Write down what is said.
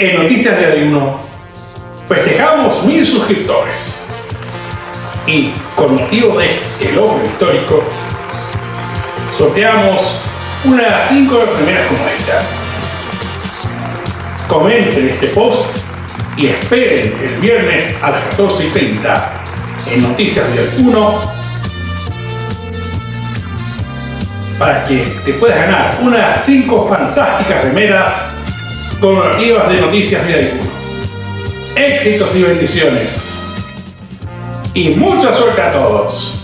En Noticias de Ayuno festejamos mil suscriptores y con motivo de este logro histórico sorteamos unas 5 primeras como esta. Comenten este post y esperen el viernes a las 14 y 30 en Noticias de 1 para que te puedas ganar unas 5 fantásticas remeras conmemorativas de Noticias de Ayuno. Éxitos y bendiciones. Y mucha suerte a todos.